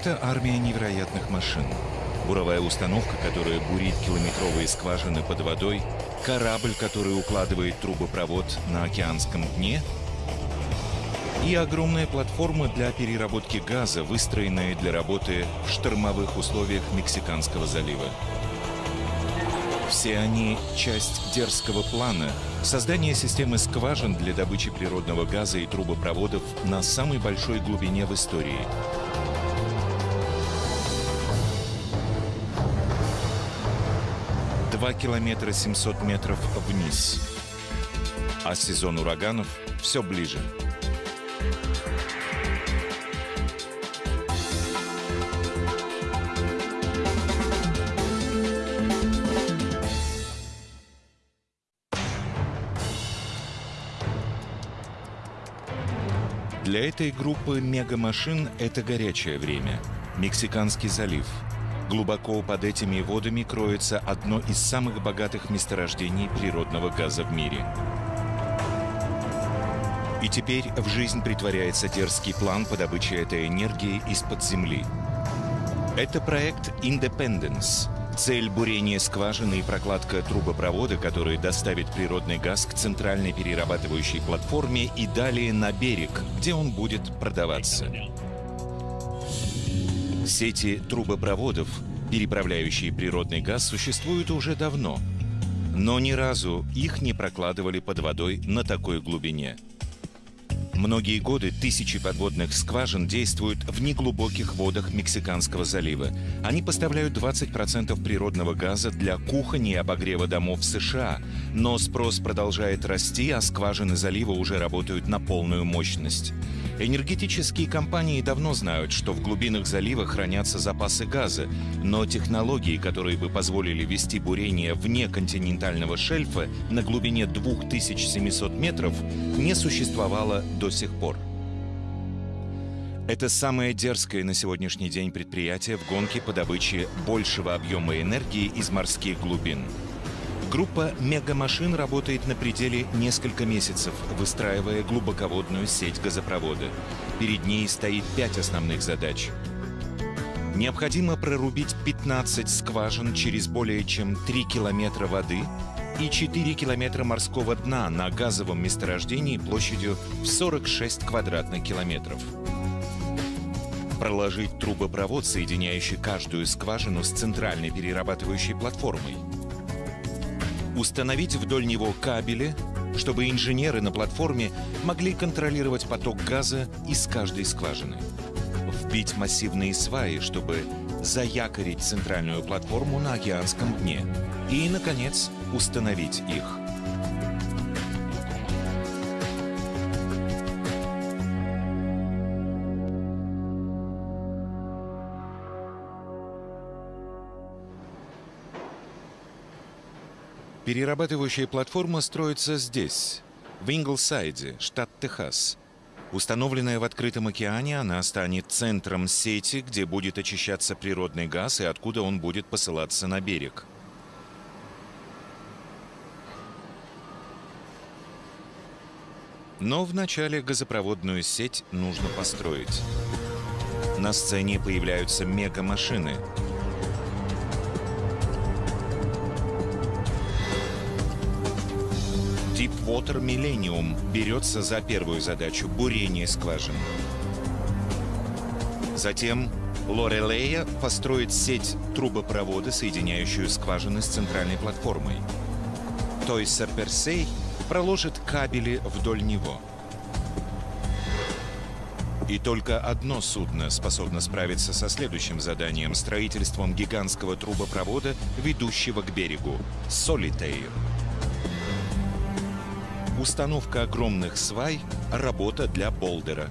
Это армия невероятных машин. Буровая установка, которая бурит километровые скважины под водой, корабль, который укладывает трубопровод на океанском дне, и огромная платформа для переработки газа, выстроенная для работы в штормовых условиях Мексиканского залива. Все они — часть дерзкого плана создания системы скважин для добычи природного газа и трубопроводов на самой большой глубине в истории. Два километра 700 метров вниз. А сезон ураганов все ближе. Для этой группы мегамашин это горячее время. Мексиканский залив. Глубоко под этими водами кроется одно из самых богатых месторождений природного газа в мире. И теперь в жизнь притворяется дерзкий план по добыче этой энергии из-под земли. Это проект Independence — Цель бурения скважины и прокладка трубопровода, который доставит природный газ к центральной перерабатывающей платформе и далее на берег, где он будет продаваться. Сети трубопроводов, переправляющие природный газ, существуют уже давно, но ни разу их не прокладывали под водой на такой глубине – Многие годы тысячи подводных скважин действуют в неглубоких водах Мексиканского залива. Они поставляют 20% природного газа для кухни и обогрева домов в США. Но спрос продолжает расти, а скважины залива уже работают на полную мощность. Энергетические компании давно знают, что в глубинах залива хранятся запасы газа, но технологии, которые бы позволили вести бурение вне континентального шельфа на глубине 2700 метров, не существовало до сих пор. Это самое дерзкое на сегодняшний день предприятие в гонке по добыче большего объема энергии из морских глубин – Группа мегамашин работает на пределе несколько месяцев, выстраивая глубоководную сеть газопровода. Перед ней стоит пять основных задач. Необходимо прорубить 15 скважин через более чем 3 километра воды и 4 километра морского дна на газовом месторождении площадью в 46 квадратных километров. Проложить трубопровод, соединяющий каждую скважину с центральной перерабатывающей платформой – установить вдоль него кабели, чтобы инженеры на платформе могли контролировать поток газа из каждой скважины. Вбить массивные сваи, чтобы заякорить центральную платформу на океанском дне. И, наконец, установить их. Перерабатывающая платформа строится здесь, в Инглсайде, штат Техас. Установленная в открытом океане, она станет центром сети, где будет очищаться природный газ и откуда он будет посылаться на берег. Но вначале газопроводную сеть нужно построить. На сцене появляются мегамашины — Deepwater Millennium берется за первую задачу – бурение скважин. Затем Лорелея построит сеть трубопровода, соединяющую скважины с центральной платформой. Тойсер Персей проложит кабели вдоль него. И только одно судно способно справиться со следующим заданием – строительством гигантского трубопровода, ведущего к берегу – Солитейр. Установка огромных свай – работа для Болдера.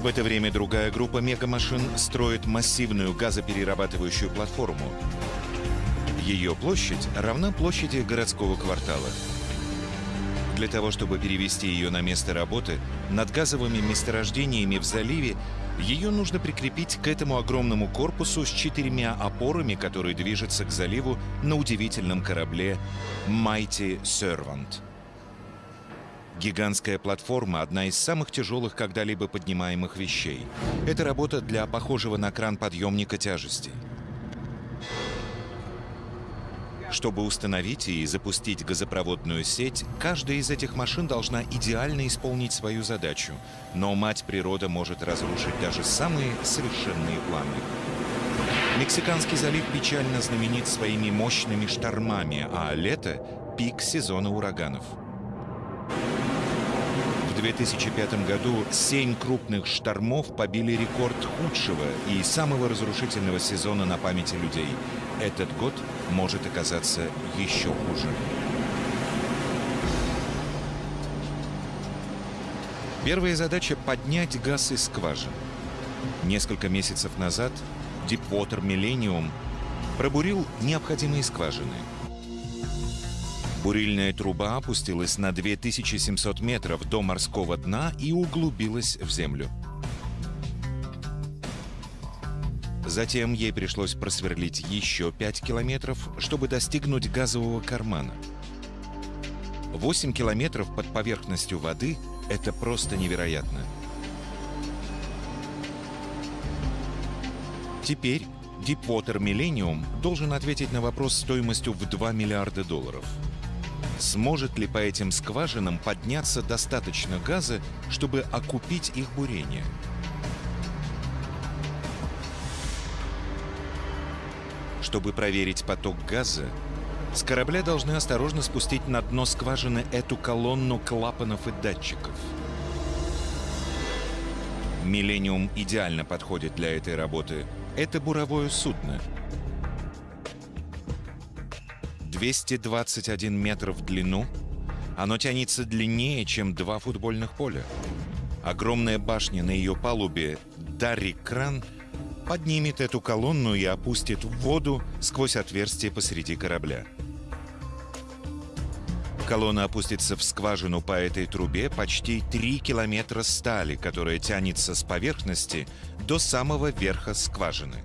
В это время другая группа мегамашин строит массивную газоперерабатывающую платформу. Ее площадь равна площади городского квартала. Для того, чтобы перевести ее на место работы, над газовыми месторождениями в заливе ее нужно прикрепить к этому огромному корпусу с четырьмя опорами, которые движутся к заливу на удивительном корабле Mighty Servant. Гигантская платформа – одна из самых тяжелых когда-либо поднимаемых вещей. Это работа для похожего на кран подъемника тяжестей. Чтобы установить и запустить газопроводную сеть, каждая из этих машин должна идеально исполнить свою задачу. Но мать природа может разрушить даже самые совершенные планы. Мексиканский залив печально знаменит своими мощными штормами, а лето – пик сезона ураганов. В 2005 году семь крупных штормов побили рекорд худшего и самого разрушительного сезона на памяти людей. Этот год может оказаться еще хуже. Первая задача — поднять газ из скважин. Несколько месяцев назад Deepwater Millennium пробурил необходимые скважины. Бурильная труба опустилась на 2700 метров до морского дна и углубилась в землю. Затем ей пришлось просверлить еще 5 километров, чтобы достигнуть газового кармана. 8 километров под поверхностью воды – это просто невероятно. Теперь Deepwater Millennium должен ответить на вопрос стоимостью в 2 миллиарда долларов. Сможет ли по этим скважинам подняться достаточно газа, чтобы окупить их бурение? Чтобы проверить поток газа, с корабля должны осторожно спустить на дно скважины эту колонну клапанов и датчиков. «Миллениум» идеально подходит для этой работы. Это буровое судно. 221 метр в длину. Оно тянется длиннее, чем два футбольных поля. Огромная башня на ее палубе «Дарри-кран» поднимет эту колонну и опустит в воду сквозь отверстие посреди корабля. Колонна опустится в скважину по этой трубе почти 3 километра стали, которая тянется с поверхности до самого верха скважины.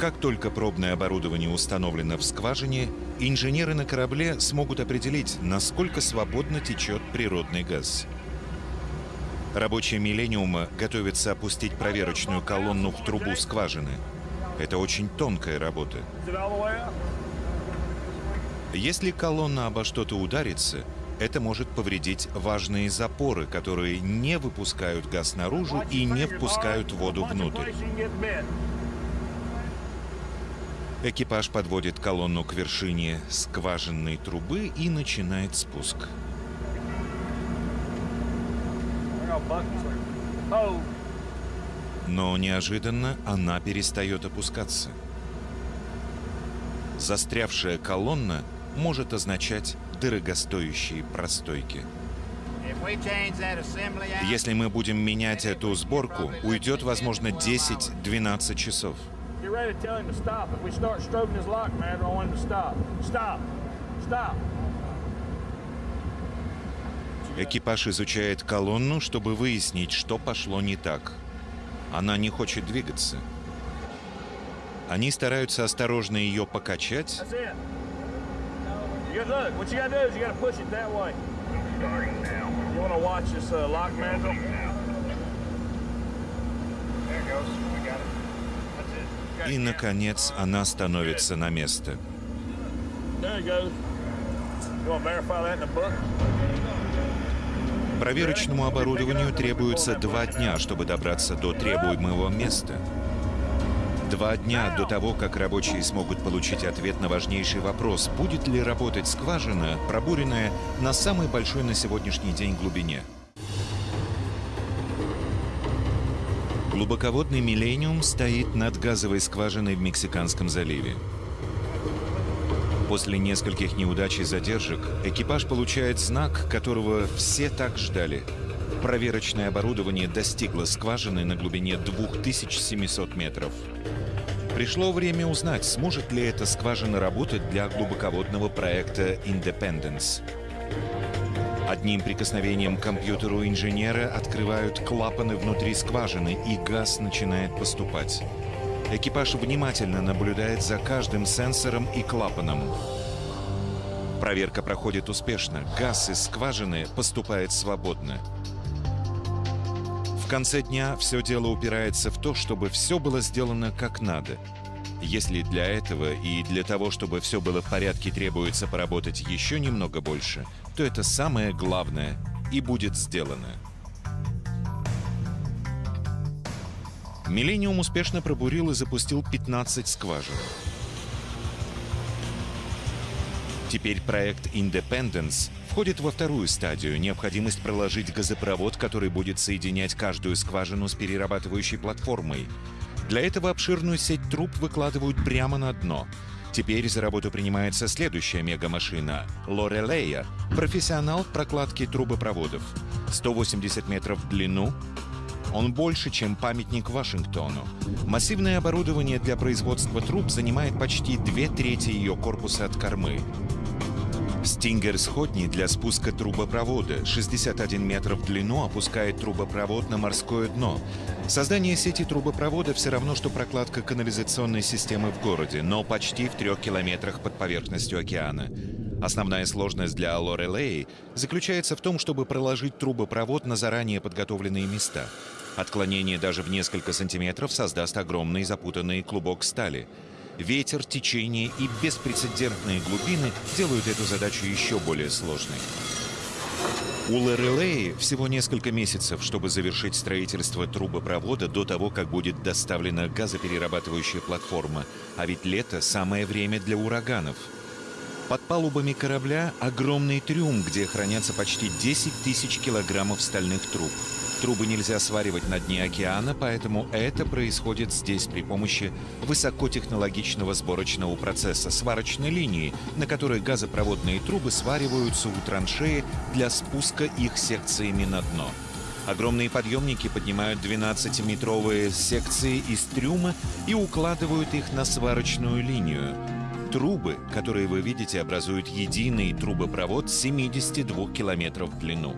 Как только пробное оборудование установлено в скважине, инженеры на корабле смогут определить, насколько свободно течет природный газ. Рабочие «Миллениума» готовятся опустить проверочную колонну в трубу скважины. Это очень тонкая работа. Если колонна обо что-то ударится, это может повредить важные запоры, которые не выпускают газ наружу и не впускают воду внутрь. Экипаж подводит колонну к вершине скважинной трубы и начинает спуск. Но неожиданно она перестает опускаться. Застрявшая колонна может означать дорогостоящие простойки. Если мы будем менять эту сборку, уйдет, возможно, 10-12 часов. Экипаж изучает колонну, чтобы выяснить, что пошло не так. Она не хочет двигаться. Они стараются осторожно ее покачать. И, наконец, она становится на место. Проверочному оборудованию требуется два дня, чтобы добраться до требуемого места. Два дня до того, как рабочие смогут получить ответ на важнейший вопрос, будет ли работать скважина, пробуренная на самой большой на сегодняшний день глубине. Глубоководный «Миллениум» стоит над газовой скважиной в Мексиканском заливе. После нескольких неудач и задержек экипаж получает знак, которого все так ждали. Проверочное оборудование достигло скважины на глубине 2700 метров. Пришло время узнать, сможет ли эта скважина работать для глубоководного проекта Independence. Одним прикосновением к компьютеру инженера открывают клапаны внутри скважины, и газ начинает поступать. Экипаж внимательно наблюдает за каждым сенсором и клапаном. Проверка проходит успешно, газ из скважины поступает свободно. В конце дня все дело упирается в то, чтобы все было сделано как надо. Если для этого и для того, чтобы все было в порядке, требуется поработать еще немного больше, то это самое главное и будет сделано. Миллениум успешно пробурил и запустил 15 скважин. Теперь проект Independence входит во вторую стадию – необходимость проложить газопровод, который будет соединять каждую скважину с перерабатывающей платформой. Для этого обширную сеть труб выкладывают прямо на дно. Теперь за работу принимается следующая мегамашина – Лорелея, профессионал в прокладке трубопроводов. 180 метров в длину, он больше, чем памятник Вашингтону. Массивное оборудование для производства труб занимает почти две трети ее корпуса от кормы. Стингер сходни для спуска трубопровода 61 метр в длину опускает трубопровод на морское дно. Создание сети трубопровода все равно, что прокладка канализационной системы в городе, но почти в трех километрах под поверхностью океана. Основная сложность для Лорелей заключается в том, чтобы проложить трубопровод на заранее подготовленные места. Отклонение даже в несколько сантиметров создаст огромный запутанный клубок стали – Ветер, течение и беспрецедентные глубины делают эту задачу еще более сложной. У Лорелеи всего несколько месяцев, чтобы завершить строительство трубопровода до того, как будет доставлена газоперерабатывающая платформа. А ведь лето – самое время для ураганов. Под палубами корабля огромный трюм, где хранятся почти 10 тысяч килограммов стальных труб. Трубы нельзя сваривать на дне океана, поэтому это происходит здесь при помощи высокотехнологичного сборочного процесса сварочной линии, на которой газопроводные трубы свариваются у траншеи для спуска их секциями на дно. Огромные подъемники поднимают 12-метровые секции из трюма и укладывают их на сварочную линию. Трубы, которые вы видите, образуют единый трубопровод 72 километров в длину.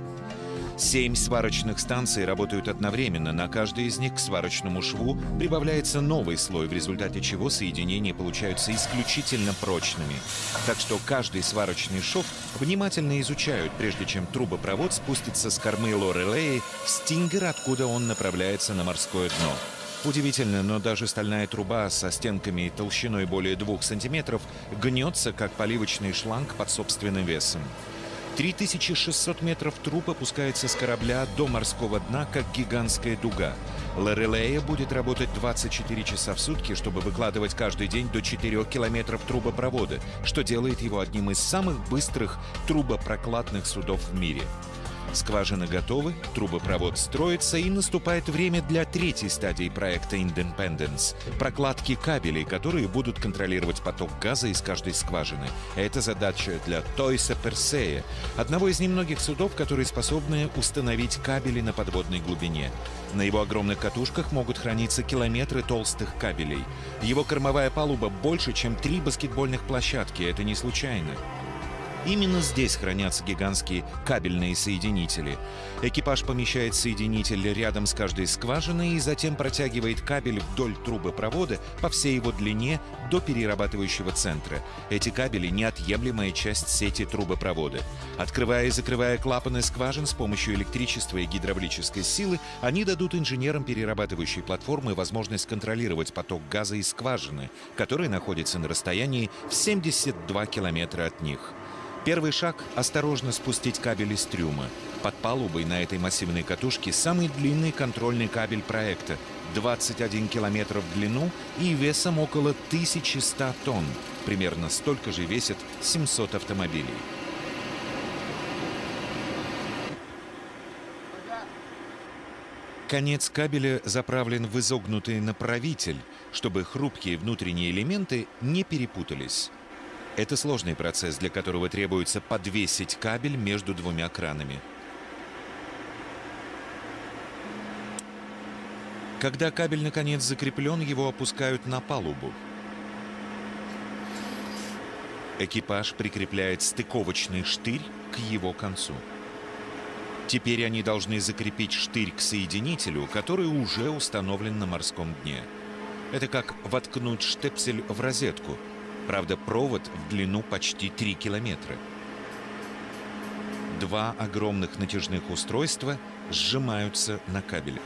Семь сварочных станций работают одновременно. На каждой из них к сварочному шву прибавляется новый слой, в результате чего соединения получаются исключительно прочными. Так что каждый сварочный шов внимательно изучают, прежде чем трубопровод спустится с кормы Лорелеи в Стингер, откуда он направляется на морское дно. Удивительно, но даже стальная труба со стенками толщиной более двух сантиметров гнется, как поливочный шланг под собственным весом. 3600 метров труб опускается с корабля до морского дна, как гигантская дуга. Лорелея будет работать 24 часа в сутки, чтобы выкладывать каждый день до 4 километров трубопровода, что делает его одним из самых быстрых трубопрокладных судов в мире. Скважины готовы, трубопровод строится и наступает время для третьей стадии проекта Independence – прокладки кабелей, которые будут контролировать поток газа из каждой скважины. Это задача для Тойса Персея, одного из немногих судов, которые способны установить кабели на подводной глубине. На его огромных катушках могут храниться километры толстых кабелей. Его кормовая палуба больше, чем три баскетбольных площадки, это не случайно. Именно здесь хранятся гигантские кабельные соединители. Экипаж помещает соединитель рядом с каждой скважиной и затем протягивает кабель вдоль трубопровода по всей его длине до перерабатывающего центра. Эти кабели — неотъемлемая часть сети трубопровода. Открывая и закрывая клапаны скважин с помощью электричества и гидравлической силы, они дадут инженерам перерабатывающей платформы возможность контролировать поток газа из скважины, который находится на расстоянии в 72 километра от них. Первый шаг – осторожно спустить кабель из трюма. Под палубой на этой массивной катушке самый длинный контрольный кабель проекта – 21 километр в длину и весом около 1100 тонн. Примерно столько же весит 700 автомобилей. Конец кабеля заправлен в изогнутый направитель, чтобы хрупкие внутренние элементы не перепутались. Это сложный процесс, для которого требуется подвесить кабель между двумя кранами. Когда кабель наконец закреплен, его опускают на палубу. Экипаж прикрепляет стыковочный штырь к его концу. Теперь они должны закрепить штырь к соединителю, который уже установлен на морском дне. Это как воткнуть штепсель в розетку – Правда, провод в длину почти 3 километра. Два огромных натяжных устройства сжимаются на кабеле.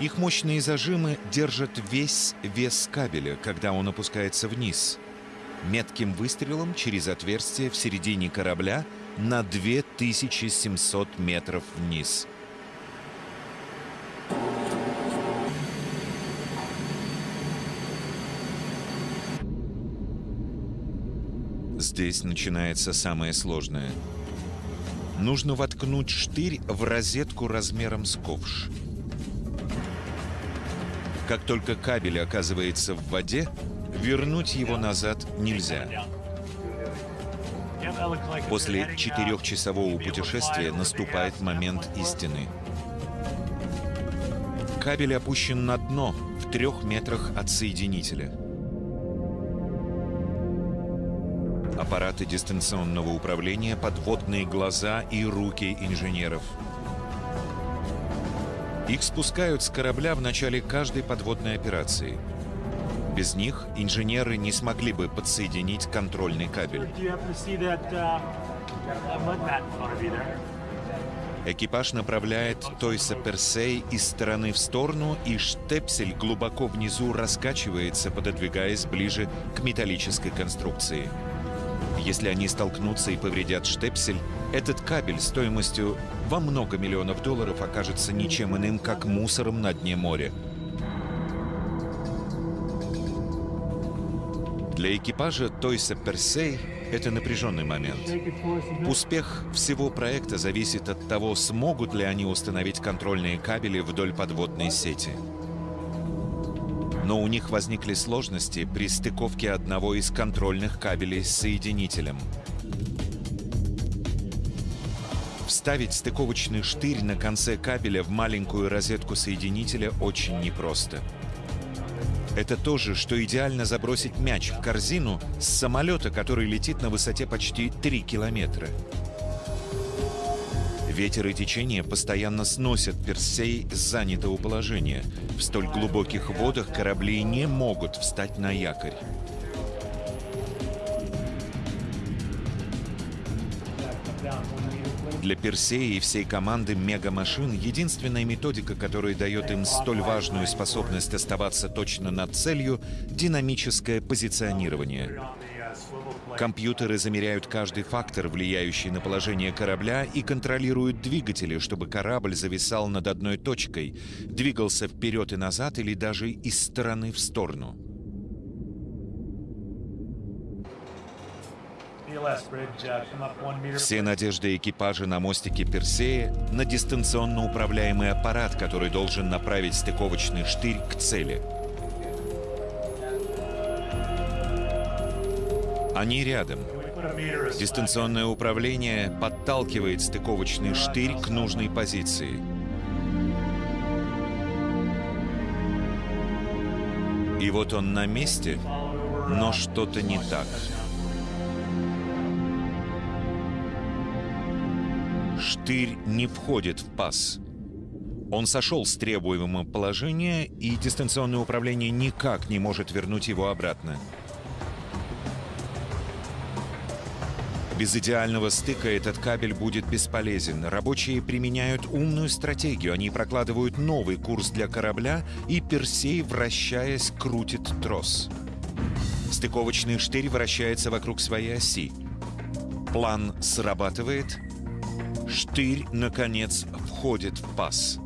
Их мощные зажимы держат весь вес кабеля, когда он опускается вниз. Метким выстрелом через отверстие в середине корабля на 2700 метров вниз. Здесь начинается самое сложное. Нужно воткнуть штырь в розетку размером с ковш. Как только кабель оказывается в воде, вернуть его назад нельзя. После четырехчасового путешествия наступает момент истины. Кабель опущен на дно в трех метрах от соединителя. Аппараты дистанционного управления, подводные глаза и руки инженеров – их спускают с корабля в начале каждой подводной операции. Без них инженеры не смогли бы подсоединить контрольный кабель. Экипаж направляет Тойса Персей из стороны в сторону, и штепсель глубоко внизу раскачивается, пододвигаясь ближе к металлической конструкции. Если они столкнутся и повредят штепсель, этот кабель стоимостью во много миллионов долларов окажется ничем иным, как мусором на дне моря. Для экипажа Тойса Персей это напряженный момент. Успех всего проекта зависит от того, смогут ли они установить контрольные кабели вдоль подводной сети но у них возникли сложности при стыковке одного из контрольных кабелей с соединителем. Вставить стыковочный штырь на конце кабеля в маленькую розетку соединителя очень непросто. Это то же, что идеально забросить мяч в корзину с самолета, который летит на высоте почти 3 километра. Ветер и течение постоянно сносят Персей с занятого положения. В столь глубоких водах корабли не могут встать на якорь. Для Персея и всей команды мегамашин единственная методика, которая дает им столь важную способность оставаться точно над целью – динамическое позиционирование. Компьютеры замеряют каждый фактор, влияющий на положение корабля, и контролируют двигатели, чтобы корабль зависал над одной точкой, двигался вперед и назад или даже из стороны в сторону. Все надежды экипажа на мостике Персея на дистанционно управляемый аппарат, который должен направить стыковочный штырь к цели – Они рядом. Дистанционное управление подталкивает стыковочный штырь к нужной позиции. И вот он на месте, но что-то не так. Штырь не входит в паз. Он сошел с требуемого положения, и дистанционное управление никак не может вернуть его обратно. Без идеального стыка этот кабель будет бесполезен. Рабочие применяют умную стратегию. Они прокладывают новый курс для корабля, и Персей, вращаясь, крутит трос. Стыковочный штырь вращается вокруг своей оси. План срабатывает. Штырь, наконец, входит в паз.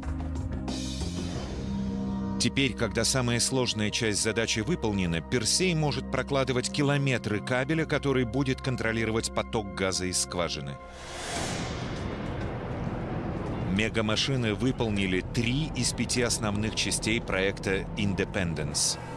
Теперь, когда самая сложная часть задачи выполнена, Персей может прокладывать километры кабеля, который будет контролировать поток газа из скважины. Мегамашины выполнили три из пяти основных частей проекта Independence —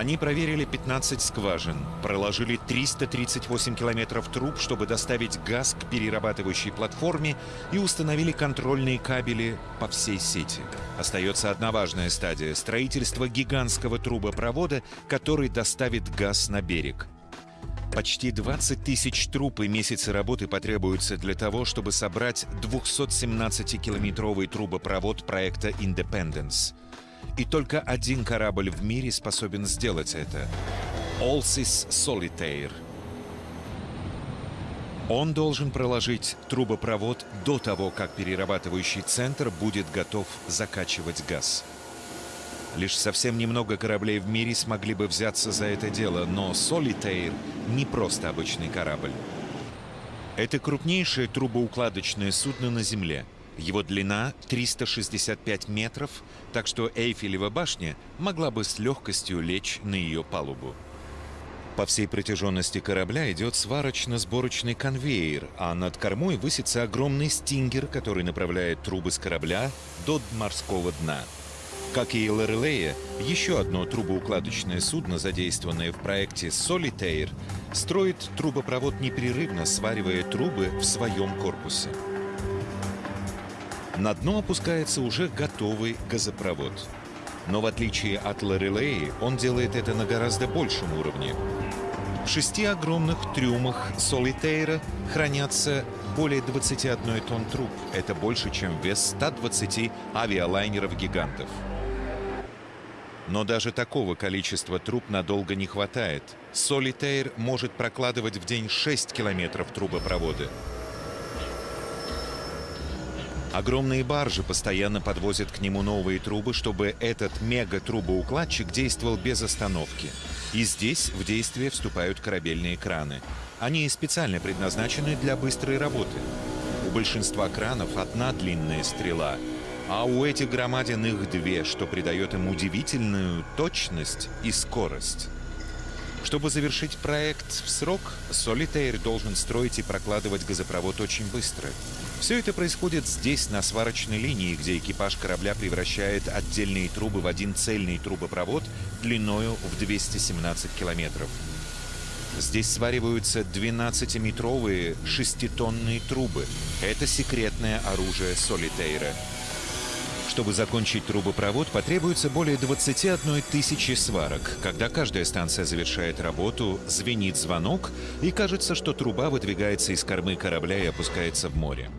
Они проверили 15 скважин, проложили 338 километров труб, чтобы доставить газ к перерабатывающей платформе и установили контрольные кабели по всей сети. Остается одна важная стадия – строительство гигантского трубопровода, который доставит газ на берег. Почти 20 тысяч труб и месяцы работы потребуются для того, чтобы собрать 217-километровый трубопровод проекта Independence. И только один корабль в мире способен сделать это — Allsys Solitaire. Он должен проложить трубопровод до того, как перерабатывающий центр будет готов закачивать газ. Лишь совсем немного кораблей в мире смогли бы взяться за это дело, но Solitaire не просто обычный корабль. Это крупнейшее трубоукладочное судно на Земле. Его длина 365 метров, так что Эйфелева башня могла бы с легкостью лечь на ее палубу. По всей протяженности корабля идет сварочно-сборочный конвейер, а над кормой высится огромный стингер, который направляет трубы с корабля до морского дна. Как и Лорелея, еще одно трубоукладочное судно, задействованное в проекте Solitaire, строит трубопровод непрерывно, сваривая трубы в своем корпусе. На дно опускается уже готовый газопровод. Но в отличие от Лорелеи, он делает это на гораздо большем уровне. В шести огромных трюмах Солитейра хранятся более 21 тонн труб. Это больше, чем вес 120 авиалайнеров-гигантов. Но даже такого количества труб надолго не хватает. Солитейр может прокладывать в день 6 километров трубопровода. Огромные баржи постоянно подвозят к нему новые трубы, чтобы этот мега-трубоукладчик действовал без остановки. И здесь в действие вступают корабельные краны. Они специально предназначены для быстрой работы. У большинства кранов одна длинная стрела, а у этих громадин их две, что придает им удивительную точность и скорость. Чтобы завершить проект в срок, Solitaire должен строить и прокладывать газопровод очень быстро. Все это происходит здесь, на сварочной линии, где экипаж корабля превращает отдельные трубы в один цельный трубопровод длиною в 217 километров. Здесь свариваются 12-метровые шеститонные трубы. Это секретное оружие Солитейра. Чтобы закончить трубопровод, потребуется более 21 тысячи сварок. Когда каждая станция завершает работу, звенит звонок, и кажется, что труба выдвигается из кормы корабля и опускается в море.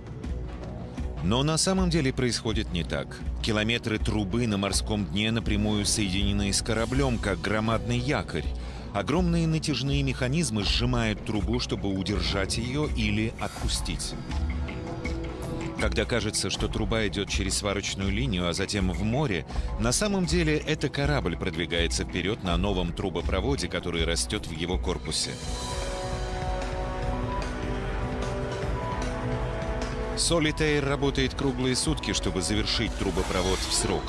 Но на самом деле происходит не так. Километры трубы на морском дне напрямую соединены с кораблем, как громадный якорь. Огромные натяжные механизмы сжимают трубу, чтобы удержать ее или отпустить. Когда кажется, что труба идет через сварочную линию, а затем в море, на самом деле это корабль продвигается вперед на новом трубопроводе, который растет в его корпусе. Солитейр работает круглые сутки, чтобы завершить трубопровод в срок.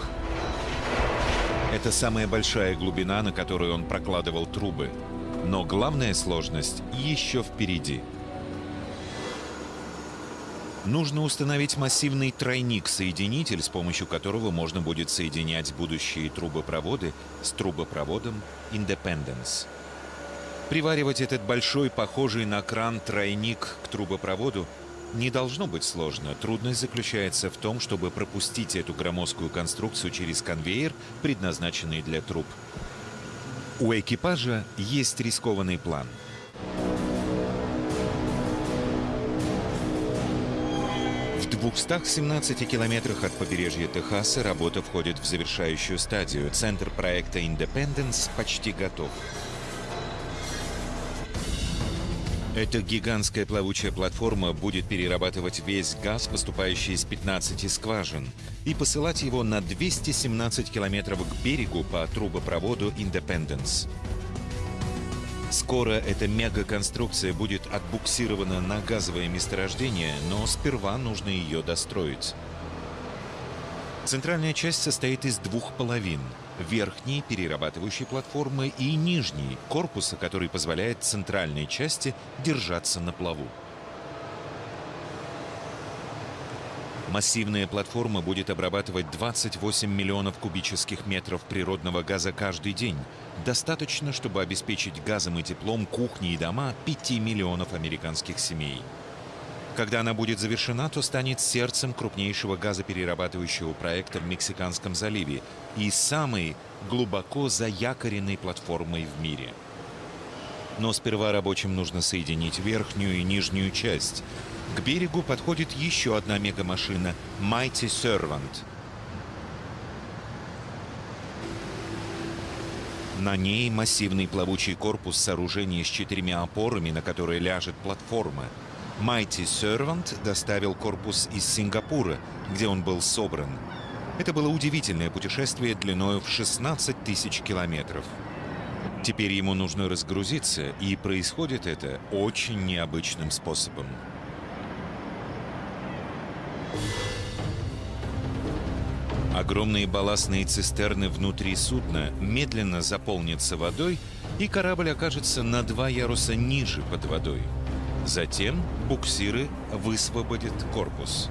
Это самая большая глубина, на которую он прокладывал трубы. Но главная сложность еще впереди – Нужно установить массивный тройник-соединитель, с помощью которого можно будет соединять будущие трубопроводы с трубопроводом Independence. Приваривать этот большой, похожий на кран тройник к трубопроводу не должно быть сложно. Трудность заключается в том, чтобы пропустить эту громоздкую конструкцию через конвейер, предназначенный для труб. У экипажа есть рискованный план — В 217 километрах от побережья Техаса работа входит в завершающую стадию. Центр проекта Independence почти готов. Эта гигантская плавучая платформа будет перерабатывать весь газ, поступающий из 15 скважин, и посылать его на 217 километров к берегу по трубопроводу Independence. Скоро эта мегаконструкция будет отбуксирована на газовое месторождение, но сперва нужно ее достроить. Центральная часть состоит из двух половин. Верхней, перерабатывающей платформы, и нижней, корпуса, который позволяет центральной части держаться на плаву. Массивная платформа будет обрабатывать 28 миллионов кубических метров природного газа каждый день. Достаточно, чтобы обеспечить газом и теплом кухни и дома 5 миллионов американских семей. Когда она будет завершена, то станет сердцем крупнейшего газоперерабатывающего проекта в Мексиканском заливе и самой глубоко заякоренной платформой в мире – Но сперва рабочим нужно соединить верхнюю и нижнюю часть. К берегу подходит еще одна мегамашина Mighty Servant. На ней массивный плавучий корпус сооружения с четырьмя опорами, на которые ляжет платформа. Mighty Servant доставил корпус из Сингапура, где он был собран. Это было удивительное путешествие длиной в 16 тысяч километров. Теперь ему нужно разгрузиться, и происходит это очень необычным способом. Огромные балластные цистерны внутри судна медленно заполнятся водой, и корабль окажется на два яруса ниже под водой. Затем буксиры высвободят корпус.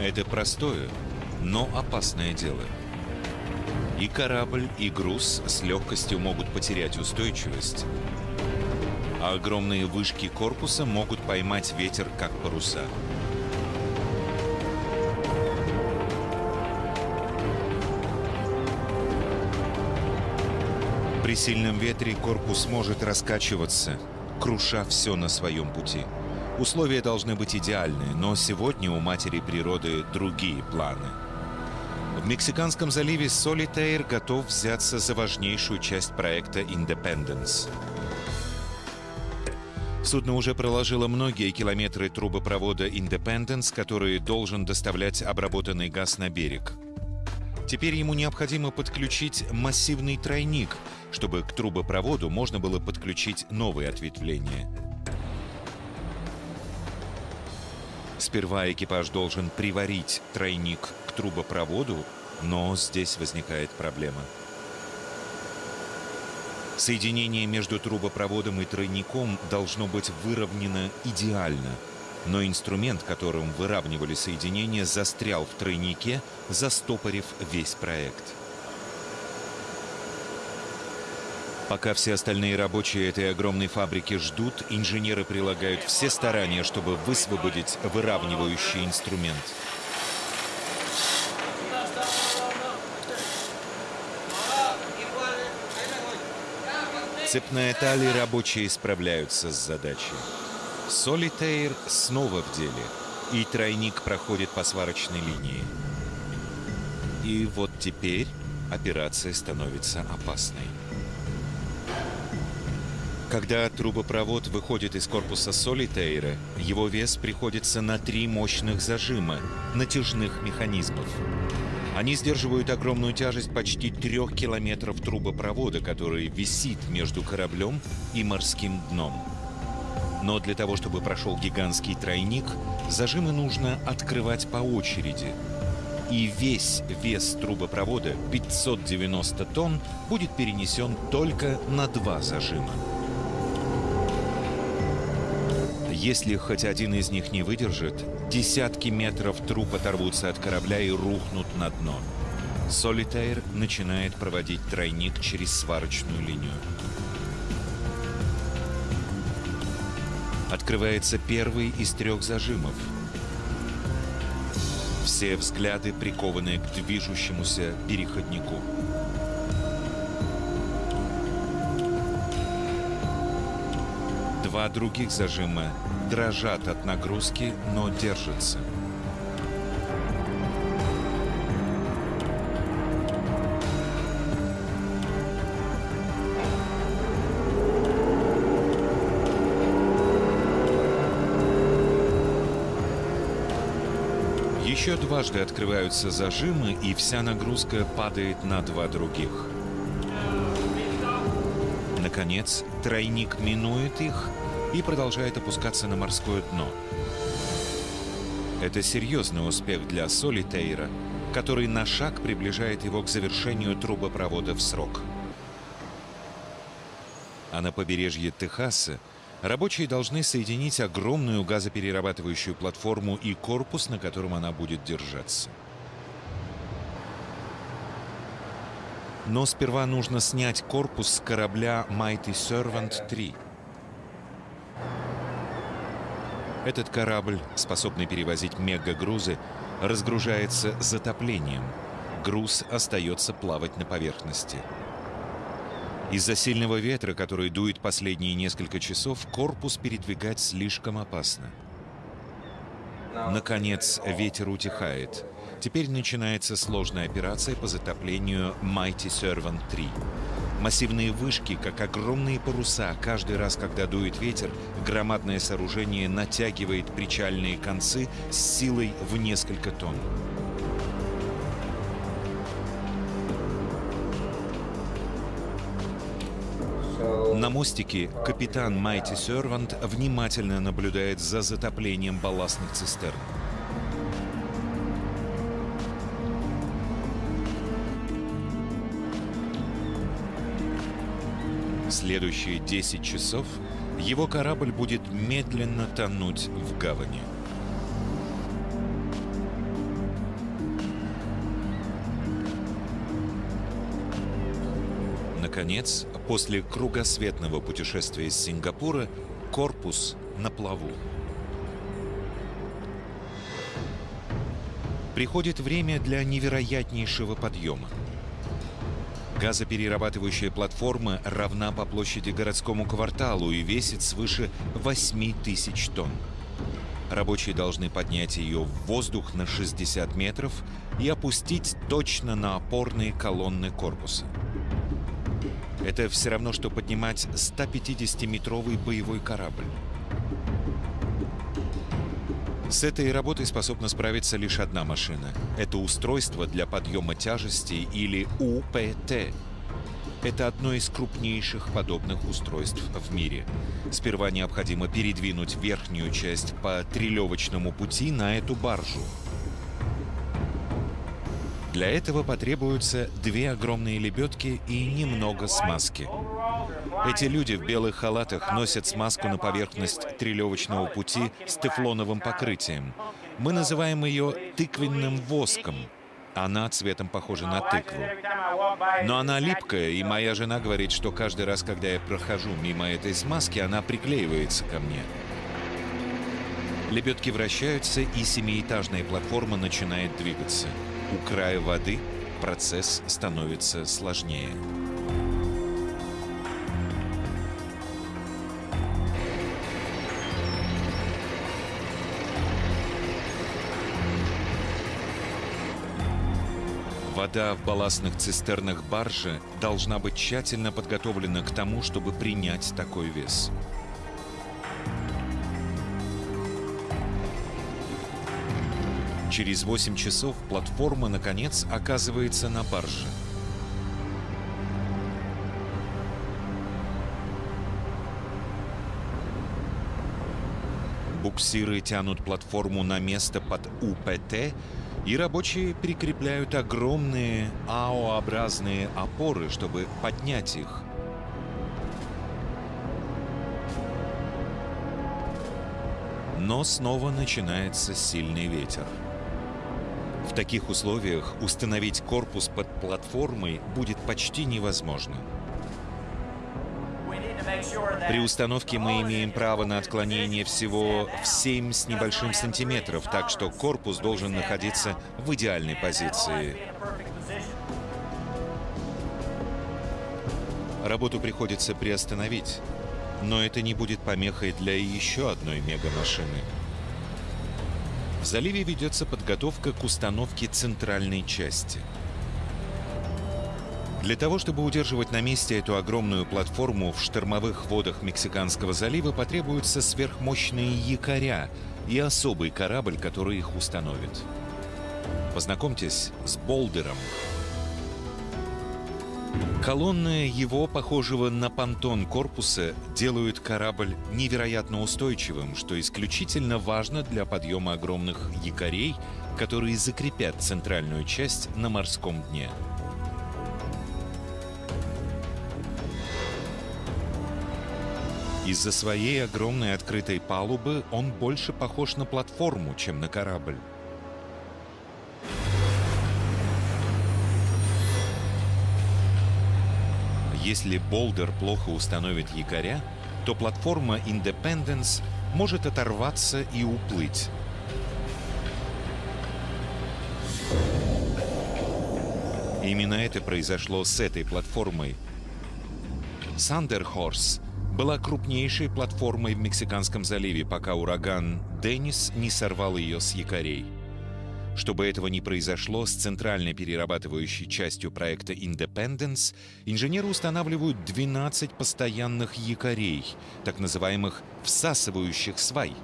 Это простое, но опасное дело. И корабль, и груз с легкостью могут потерять устойчивость, а огромные вышки корпуса могут поймать ветер, как паруса. При сильном ветре корпус может раскачиваться, круша все на своем пути. Условия должны быть идеальны, но сегодня у матери природы другие планы. В Мексиканском заливе Солитейр готов взяться за важнейшую часть проекта Independence. Судно уже проложило многие километры трубопровода Independence, который должен доставлять обработанный газ на берег. Теперь ему необходимо подключить массивный тройник, чтобы к трубопроводу можно было подключить новые ответвления – Сперва экипаж должен приварить тройник к трубопроводу, но здесь возникает проблема. Соединение между трубопроводом и тройником должно быть выровнено идеально, но инструмент, которым выравнивали соединение, застрял в тройнике, застопорив весь проект. Пока все остальные рабочие этой огромной фабрики ждут, инженеры прилагают все старания, чтобы высвободить выравнивающий инструмент. Цепная талия рабочие справляются с задачей. Солитейр снова в деле, и тройник проходит по сварочной линии. И вот теперь операция становится опасной. Когда трубопровод выходит из корпуса Солитейра, его вес приходится на три мощных зажима, натяжных механизмов. Они сдерживают огромную тяжесть почти трех километров трубопровода, который висит между кораблем и морским дном. Но для того, чтобы прошел гигантский тройник, зажимы нужно открывать по очереди. И весь вес трубопровода, 590 тонн, будет перенесен только на два зажима. Если хоть один из них не выдержит, десятки метров труп оторвутся от корабля и рухнут на дно. Солитейр начинает проводить тройник через сварочную линию. Открывается первый из трех зажимов. Все взгляды прикованы к движущемуся переходнику. Два других зажима дрожат от нагрузки, но держатся. Еще дважды открываются зажимы, и вся нагрузка падает на два других. Наконец, тройник минует их и продолжает опускаться на морское дно. Это серьезный успех для Солитейра, который на шаг приближает его к завершению трубопровода в срок. А на побережье Техаса рабочие должны соединить огромную газоперерабатывающую платформу и корпус, на котором она будет держаться. Но сперва нужно снять корпус с корабля Mighty Servant 3. Этот корабль, способный перевозить мегагрузы, разгружается затоплением. груз остается плавать на поверхности. Из-за сильного ветра, который дует последние несколько часов, корпус передвигать слишком опасно. Наконец, ветер утихает. Теперь начинается сложная операция по затоплению Mighty Servant 3. Массивные вышки, как огромные паруса, каждый раз, когда дует ветер, громадное сооружение натягивает причальные концы с силой в несколько тонн. На мостике капитан Майти Сервант внимательно наблюдает за затоплением балластных цистерн. Следующие 10 часов его корабль будет медленно тонуть в гавани. Наконец, после кругосветного путешествия из Сингапура, корпус на плаву. Приходит время для невероятнейшего подъема. Газоперерабатывающая платформа равна по площади городскому кварталу и весит свыше 8 тысяч тонн. Рабочие должны поднять ее в воздух на 60 метров и опустить точно на опорные колонны корпуса. Это все равно, что поднимать 150-метровый боевой корабль. С этой работой способна справиться лишь одна машина. Это устройство для подъема тяжести или УПТ. Это одно из крупнейших подобных устройств в мире. Сперва необходимо передвинуть верхнюю часть по трелевочному пути на эту баржу. Для этого потребуются две огромные лебедки и немного смазки. Эти люди в белых халатах носят смазку на поверхность трелевочного пути с тефлоновым покрытием. Мы называем ее тыквенным воском. Она цветом похожа на тыкву. Но она липкая, и моя жена говорит, что каждый раз, когда я прохожу мимо этой смазки, она приклеивается ко мне. Лебедки вращаются, и семиэтажная платформа начинает двигаться. У края воды процесс становится сложнее. Вода в балластных цистернах баржи должна быть тщательно подготовлена к тому, чтобы принять такой вес. Через 8 часов платформа, наконец, оказывается на барже. Буксиры тянут платформу на место под УПТ, и рабочие прикрепляют огромные АО-образные опоры, чтобы поднять их. Но снова начинается сильный ветер. Таких условиях установить корпус под платформой будет почти невозможно. При установке мы имеем право на отклонение всего в 7 с небольшим сантиметров, так что корпус должен находиться в идеальной позиции. Работу приходится приостановить, но это не будет помехой для еще одной мегамашины. В заливе ведется подготовка к установке центральной части. Для того, чтобы удерживать на месте эту огромную платформу в штормовых водах Мексиканского залива, потребуются сверхмощные якоря и особый корабль, который их установит. Познакомьтесь с Болдером, Колонны его, похожего на понтон корпуса, делают корабль невероятно устойчивым, что исключительно важно для подъема огромных якорей, которые закрепят центральную часть на морском дне. Из-за своей огромной открытой палубы он больше похож на платформу, чем на корабль. Если болдер плохо установит якоря, то платформа Independence может оторваться и уплыть. Именно это произошло с этой платформой. Сандерхорс была крупнейшей платформой в Мексиканском заливе, пока ураган Деннис не сорвал ее с якорей. Чтобы этого не произошло, с центральной перерабатывающей частью проекта Independence инженеры устанавливают 12 постоянных якорей, так называемых «всасывающих свай».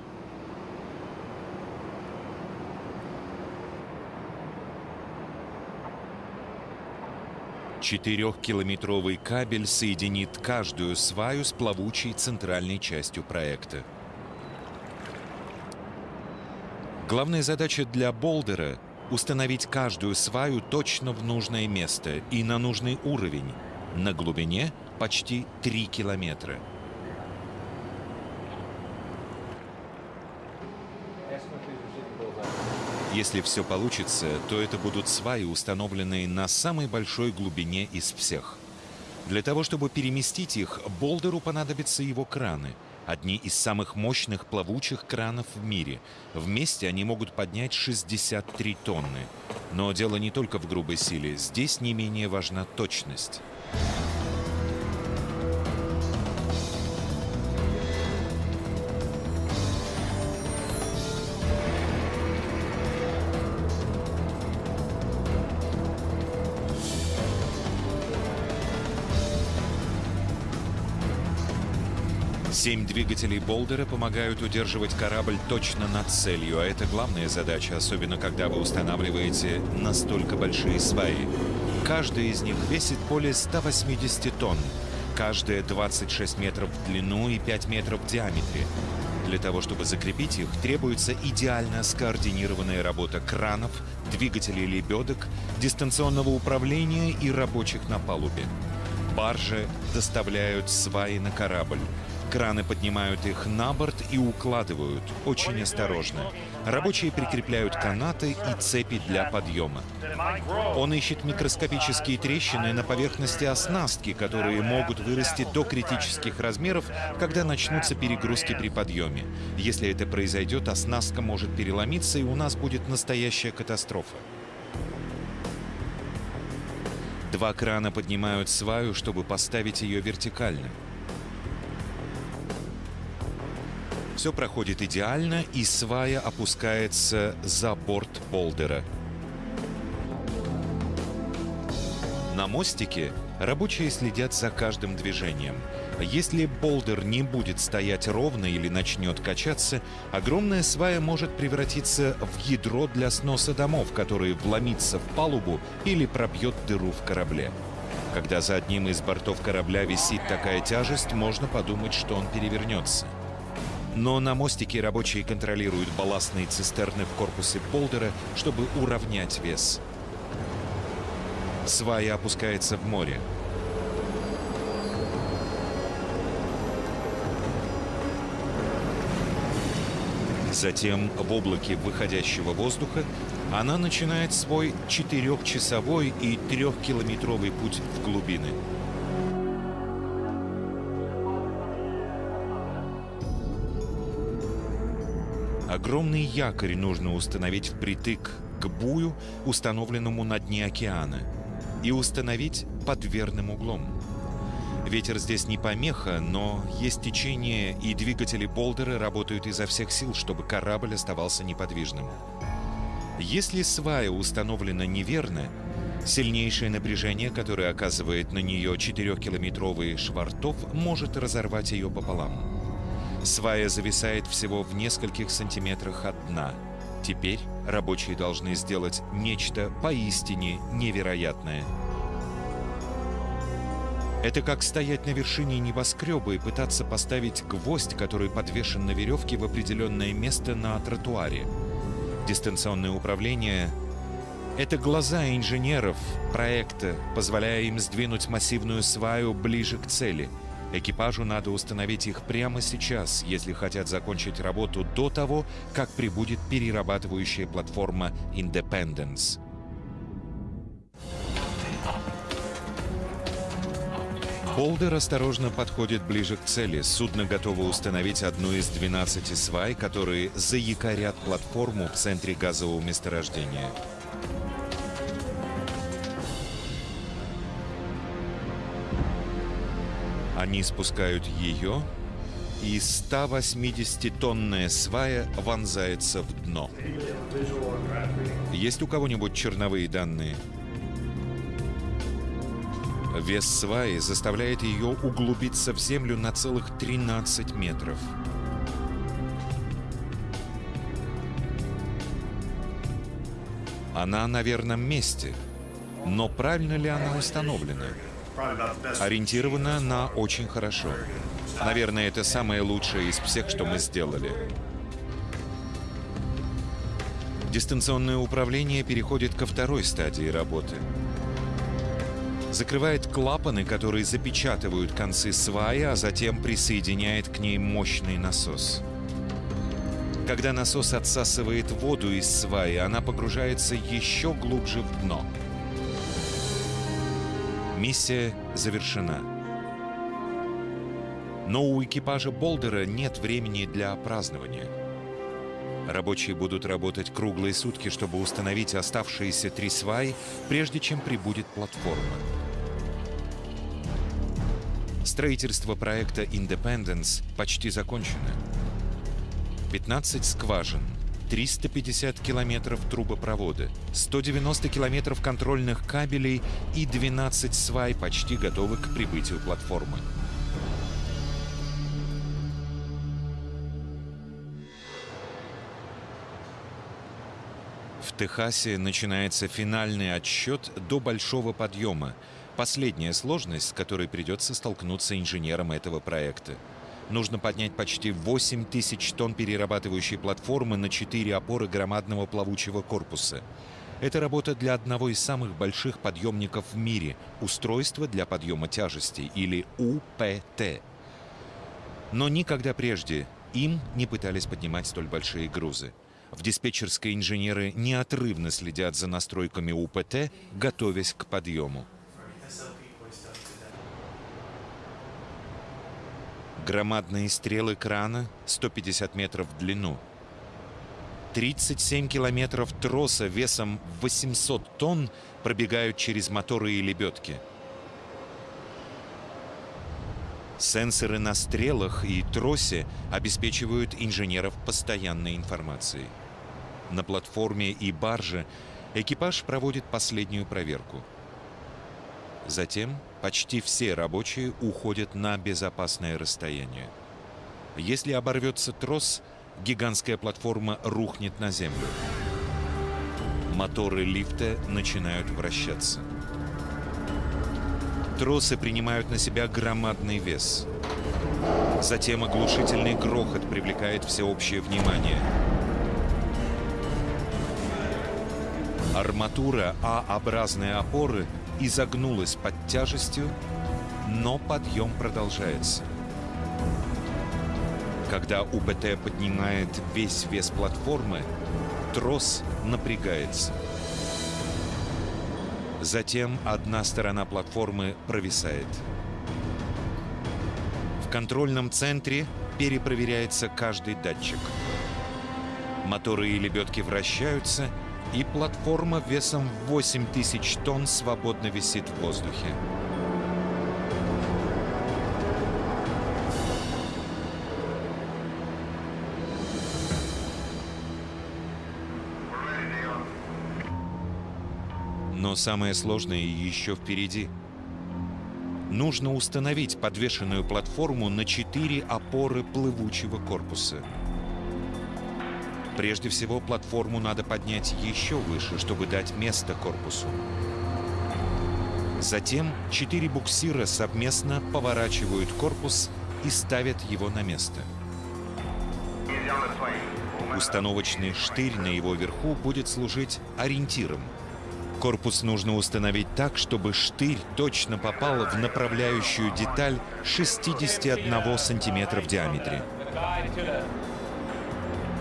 Четырехкилометровый кабель соединит каждую сваю с плавучей центральной частью проекта. Главная задача для Болдера — установить каждую сваю точно в нужное место и на нужный уровень, на глубине почти 3 километра. Если все получится, то это будут сваи, установленные на самой большой глубине из всех. Для того, чтобы переместить их, Болдеру понадобятся его краны — одни из самых мощных плавучих кранов в мире. Вместе они могут поднять 63 тонны. Но дело не только в грубой силе. Здесь не менее важна точность. Семь двигателей Болдера помогают удерживать корабль точно над целью, а это главная задача, особенно когда вы устанавливаете настолько большие сваи. Каждая из них весит более 180 тонн, каждая 26 метров в длину и 5 метров в диаметре. Для того, чтобы закрепить их, требуется идеально скоординированная работа кранов, двигателей лебедок, дистанционного управления и рабочих на палубе. Баржи доставляют сваи на корабль. Краны поднимают их на борт и укладывают, очень осторожно. Рабочие прикрепляют канаты и цепи для подъема. Он ищет микроскопические трещины на поверхности оснастки, которые могут вырасти до критических размеров, когда начнутся перегрузки при подъеме. Если это произойдет, оснастка может переломиться, и у нас будет настоящая катастрофа. Два крана поднимают сваю, чтобы поставить ее вертикально. Все проходит идеально, и свая опускается за борт болдера. На мостике рабочие следят за каждым движением. Если болдер не будет стоять ровно или начнет качаться, огромная свая может превратиться в ядро для сноса домов, которые вломится в палубу или пробьет дыру в корабле. Когда за одним из бортов корабля висит такая тяжесть, можно подумать, что он перевернется. Но на мостике рабочие контролируют балластные цистерны в корпусе болдера, чтобы уравнять вес. Свая опускается в море. Затем в облаке выходящего воздуха она начинает свой четырехчасовой и трехкилометровый путь в глубины. Огромный якорь нужно установить впритык к бую, установленному на дне океана, и установить под верным углом. Ветер здесь не помеха, но есть течение, и двигатели болдера работают изо всех сил, чтобы корабль оставался неподвижным. Если свая установлена неверно, сильнейшее напряжение, которое оказывает на нее 4-километровый швартов, может разорвать ее пополам. Свая зависает всего в нескольких сантиметрах от дна. Теперь рабочие должны сделать нечто поистине невероятное. Это как стоять на вершине небоскреба и пытаться поставить гвоздь, который подвешен на веревке в определенное место на тротуаре. Дистанционное управление — это глаза инженеров проекта, позволяя им сдвинуть массивную сваю ближе к цели — Экипажу надо установить их прямо сейчас, если хотят закончить работу до того, как прибудет перерабатывающая платформа Independence. Болдер осторожно подходит ближе к цели. Судно готово установить одну из 12 свай, которые заякорят платформу в центре газового месторождения. Они спускают ее, и 180-тонная свая вонзается в дно. Есть у кого-нибудь черновые данные? Вес сваи заставляет ее углубиться в землю на целых 13 метров. Она на верном месте, но правильно ли она установлена? Ориентирована на очень хорошо. Наверное, это самое лучшее из всех, что мы сделали. Дистанционное управление переходит ко второй стадии работы. Закрывает клапаны, которые запечатывают концы сваи, а затем присоединяет к ней мощный насос. Когда насос отсасывает воду из сваи, она погружается еще глубже в дно. Миссия завершена. Но у экипажа Болдера нет времени для празднования. Рабочие будут работать круглые сутки, чтобы установить оставшиеся три сваи, прежде чем прибудет платформа. Строительство проекта Independence почти закончено. 15 скважин, 350 километров трубопровода, 190 километров контрольных кабелей и 12 свай почти готовы к прибытию платформы. В Техасе начинается финальный отсчет до большого подъема, последняя сложность, с которой придется столкнуться инженерам этого проекта. Нужно поднять почти 8 тысяч тонн перерабатывающей платформы на 4 опоры громадного плавучего корпуса. Это работа для одного из самых больших подъемников в мире – устройство для подъема тяжестей, или УПТ. Но никогда прежде им не пытались поднимать столь большие грузы. В диспетчерской инженеры неотрывно следят за настройками УПТ, готовясь к подъему. Громадные стрелы крана 150 метров в длину. 37 километров троса весом 800 тонн пробегают через моторы и лебедки. Сенсоры на стрелах и тросе обеспечивают инженеров постоянной информацией. На платформе и барже экипаж проводит последнюю проверку. Затем почти все рабочие уходят на безопасное расстояние. Если оборвется трос, гигантская платформа рухнет на землю. Моторы лифта начинают вращаться. Тросы принимают на себя громадный вес. Затем оглушительный грохот привлекает всеобщее внимание. Арматура А-образной опоры – изогнулась под тяжестью, но подъем продолжается. Когда УПТ поднимает весь вес платформы, трос напрягается. Затем одна сторона платформы провисает. В контрольном центре перепроверяется каждый датчик. Моторы и лебедки вращаются — и платформа весом 8 тысяч тонн свободно висит в воздухе. Но самое сложное еще впереди. Нужно установить подвешенную платформу на четыре опоры плывучего корпуса. Прежде всего, платформу надо поднять еще выше, чтобы дать место корпусу. Затем четыре буксира совместно поворачивают корпус и ставят его на место. Установочный штырь на его верху будет служить ориентиром. Корпус нужно установить так, чтобы штырь точно попал в направляющую деталь 61 сантиметра в диаметре.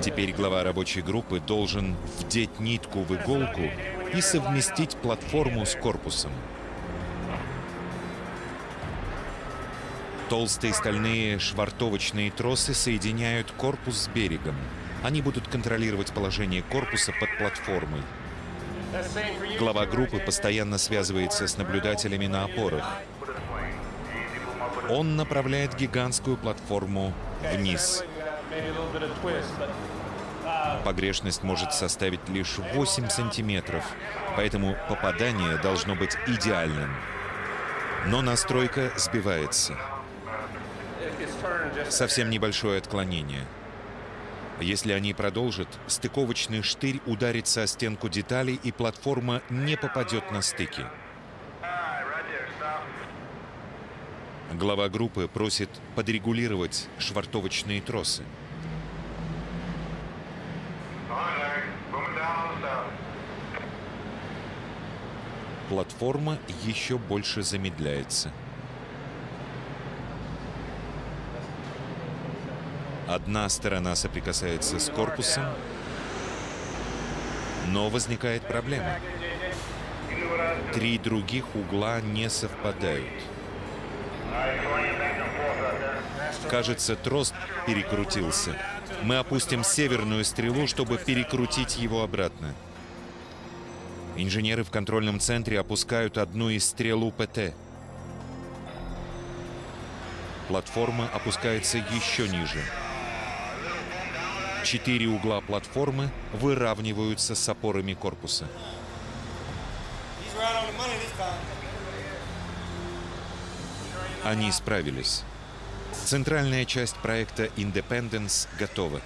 Теперь глава рабочей группы должен вдеть нитку в иголку и совместить платформу с корпусом. Толстые стальные швартовочные тросы соединяют корпус с берегом. Они будут контролировать положение корпуса под платформой. Глава группы постоянно связывается с наблюдателями на опорах. Он направляет гигантскую платформу вниз. Погрешность может составить лишь 8 сантиметров, поэтому попадание должно быть идеальным. Но настройка сбивается. Совсем небольшое отклонение. Если они продолжат, стыковочный штырь ударится о стенку деталей, и платформа не попадет на стыки. Глава группы просит подрегулировать швартовочные тросы. Платформа еще больше замедляется. Одна сторона соприкасается с корпусом, но возникает проблема. Три других угла не совпадают. Кажется, трос перекрутился. Мы опустим северную стрелу, чтобы перекрутить его обратно. Инженеры в контрольном центре опускают одну из стрел УПТ. Платформа опускается еще ниже. Четыре угла платформы выравниваются с опорами корпуса. Они справились. Центральная часть проекта Independence готова.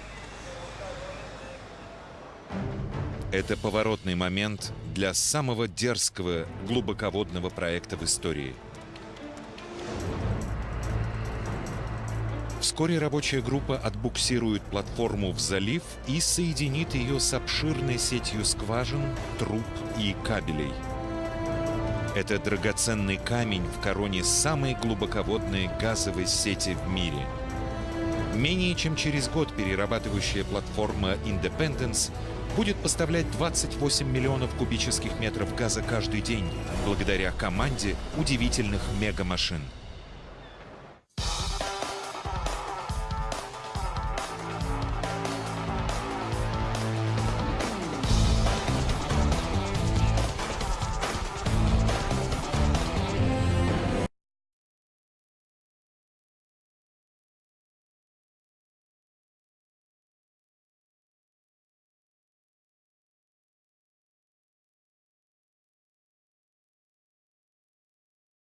Это поворотный момент для самого дерзкого глубоководного проекта в истории. Вскоре рабочая группа отбуксирует платформу в залив и соединит ее с обширной сетью скважин, труб и кабелей – это драгоценный камень в короне самой глубоководной газовой сети в мире. Менее чем через год перерабатывающая платформа Independence будет поставлять 28 миллионов кубических метров газа каждый день благодаря команде удивительных мегамашин.